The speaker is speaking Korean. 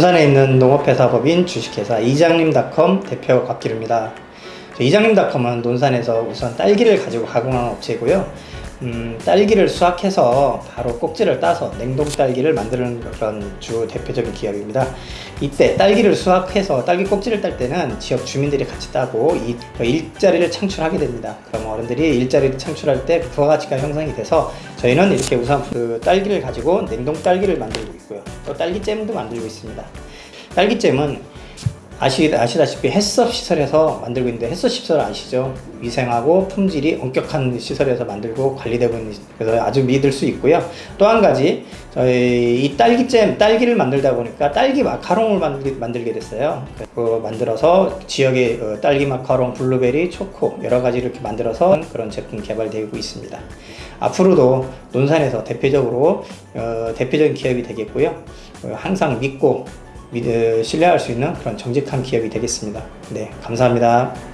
논산에 있는 농업회사법인 주식회사 이장님닷컴 대표 곽기루입니다. 이장님닷컴은 논산에서 우선 딸기를 가지고 가공하는 업체고요. 음, 딸기를 수확해서 바로 꼭지를 따서 냉동 딸기를 만드는 그런 주 대표적인 기업입니다. 이때 딸기를 수확해서 딸기 꼭지를 딸 때는 지역 주민들이 같이 따고 이 일자리를 창출하게 됩니다. 그럼 어른들이 일자리를 창출할 때 부가가치가 형성이 돼서 저희는 이렇게 우선 그 딸기를 가지고 냉동 딸기를 만들고 있고요. 또 딸기잼도 만들고 있습니다. 딸기잼은 아시, 아시다시피 햇섭 시설에서 만들고 있는데 햇섭 시설 아시죠? 위생하고 품질이 엄격한 시설에서 만들고 관리되고 있는 그래서 아주 믿을 수 있고요. 또 한 가지 저희 이 딸기잼 딸기를 만들다 보니까 딸기 마카롱을 만들게, 만들게 됐어요. 그 만들어서 지역의 어, 딸기 마카롱, 블루베리, 초코 여러 가지 이렇게 만들어서 그런 제품 개발되고 있습니다. 앞으로도 논산에서 대표적으로 어, 대표적인 기업이 되겠고요. 어, 항상 믿고 믿, 신뢰할 수 있는 그런 정직한 기업이 되겠습니다. 네, 감사합니다.